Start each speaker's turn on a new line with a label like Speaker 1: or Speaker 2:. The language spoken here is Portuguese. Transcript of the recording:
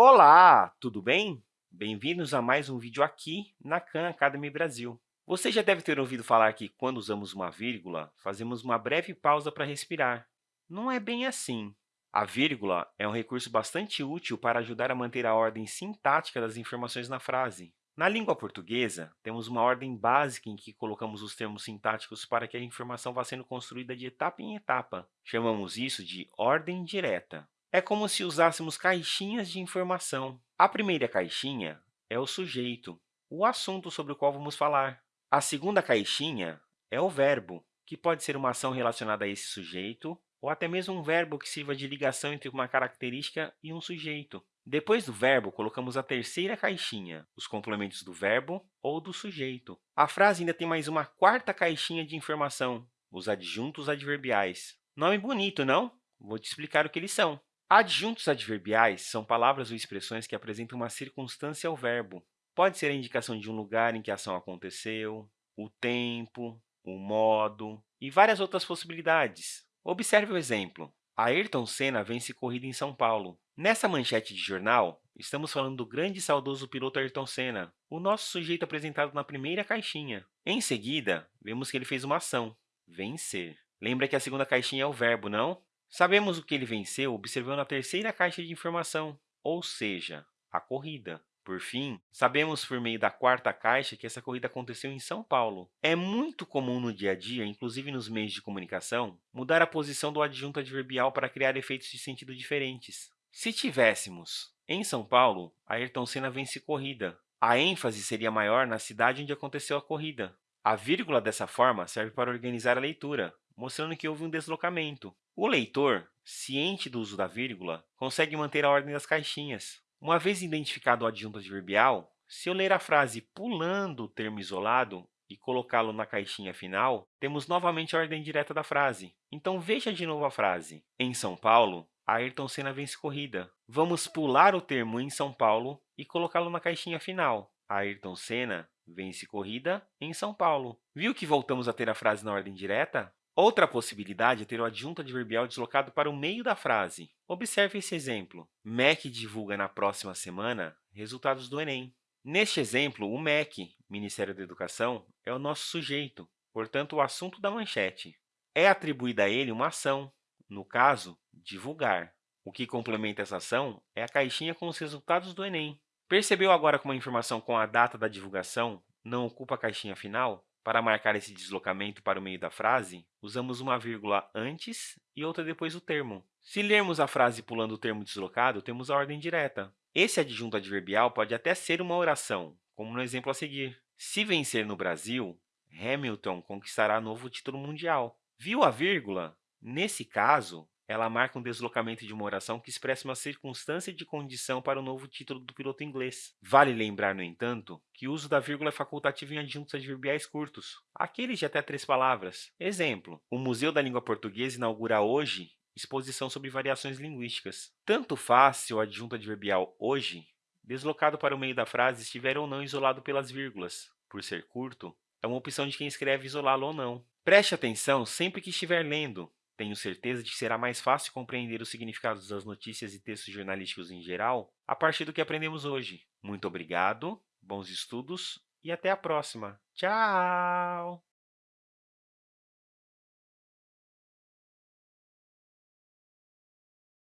Speaker 1: Olá, tudo bem? Bem-vindos a mais um vídeo aqui na Khan Academy Brasil. Você já deve ter ouvido falar que, quando usamos uma vírgula, fazemos uma breve pausa para respirar. Não é bem assim. A vírgula é um recurso bastante útil para ajudar a manter a ordem sintática das informações na frase. Na língua portuguesa, temos uma ordem básica em que colocamos os termos sintáticos para que a informação vá sendo construída de etapa em etapa. Chamamos isso de ordem direta. É como se usássemos caixinhas de informação. A primeira caixinha é o sujeito, o assunto sobre o qual vamos falar. A segunda caixinha é o verbo, que pode ser uma ação relacionada a esse sujeito ou até mesmo um verbo que sirva de ligação entre uma característica e um sujeito. Depois do verbo, colocamos a terceira caixinha, os complementos do verbo ou do sujeito. A frase ainda tem mais uma quarta caixinha de informação, os adjuntos adverbiais. Nome bonito, não? Vou te explicar o que eles são. Adjuntos adverbiais são palavras ou expressões que apresentam uma circunstância ao verbo. Pode ser a indicação de um lugar em que a ação aconteceu, o tempo, o modo e várias outras possibilidades. Observe o exemplo. Ayrton Senna vence corrida em São Paulo. Nessa manchete de jornal, estamos falando do grande e saudoso piloto Ayrton Senna, o nosso sujeito apresentado na primeira caixinha. Em seguida, vemos que ele fez uma ação, vencer. Lembra que a segunda caixinha é o verbo, não? Sabemos o que ele venceu observando a terceira caixa de informação, ou seja, a corrida. Por fim, sabemos por meio da quarta caixa que essa corrida aconteceu em São Paulo. É muito comum no dia a dia, inclusive nos meios de comunicação, mudar a posição do adjunto adverbial para criar efeitos de sentido diferentes. Se tivéssemos em São Paulo, Ayrton Senna vence corrida. A ênfase seria maior na cidade onde aconteceu a corrida. A vírgula, dessa forma, serve para organizar a leitura, mostrando que houve um deslocamento. O leitor, ciente do uso da vírgula, consegue manter a ordem das caixinhas. Uma vez identificado o adjunto adverbial, se eu ler a frase pulando o termo isolado e colocá-lo na caixinha final, temos novamente a ordem direta da frase. Então, veja de novo a frase. Em São Paulo, Ayrton Senna vence corrida. Vamos pular o termo em São Paulo e colocá-lo na caixinha final. Ayrton Senna vence corrida em São Paulo. Viu que voltamos a ter a frase na ordem direta? Outra possibilidade é ter o adjunto adverbial deslocado para o meio da frase. Observe esse exemplo. MEC divulga na próxima semana resultados do Enem. Neste exemplo, o MEC, Ministério da Educação, é o nosso sujeito, portanto, o assunto da manchete. É atribuída a ele uma ação, no caso, divulgar. O que complementa essa ação é a caixinha com os resultados do Enem. Percebeu agora como a informação com a data da divulgação não ocupa a caixinha final? Para marcar esse deslocamento para o meio da frase, usamos uma vírgula antes e outra depois do termo. Se lermos a frase pulando o termo deslocado, temos a ordem direta. Esse adjunto adverbial pode até ser uma oração, como no exemplo a seguir. Se vencer no Brasil, Hamilton conquistará novo título mundial. Viu a vírgula? Nesse caso, ela marca um deslocamento de uma oração que expressa uma circunstância de condição para o novo título do piloto inglês. Vale lembrar, no entanto, que o uso da vírgula é facultativo em adjuntos adverbiais curtos, aqueles de até três palavras. Exemplo, o Museu da Língua Portuguesa inaugura hoje exposição sobre variações linguísticas. Tanto faz se o adjunto adverbial hoje, deslocado para o meio da frase, estiver ou não isolado pelas vírgulas. Por ser curto, é uma opção de quem escreve isolá-lo ou não. Preste atenção sempre que estiver lendo, tenho certeza de que será mais fácil compreender os significados das notícias e textos jornalísticos em geral a partir do que aprendemos hoje. Muito obrigado, bons estudos e até a próxima. Tchau!